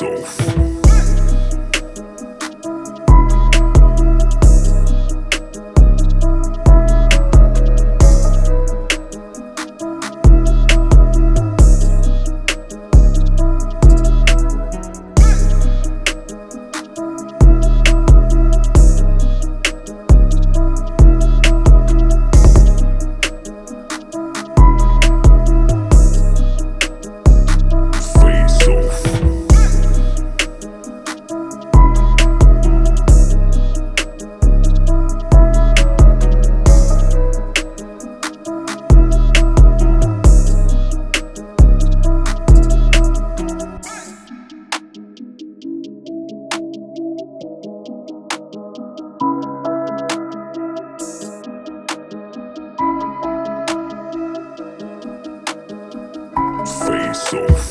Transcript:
myself. so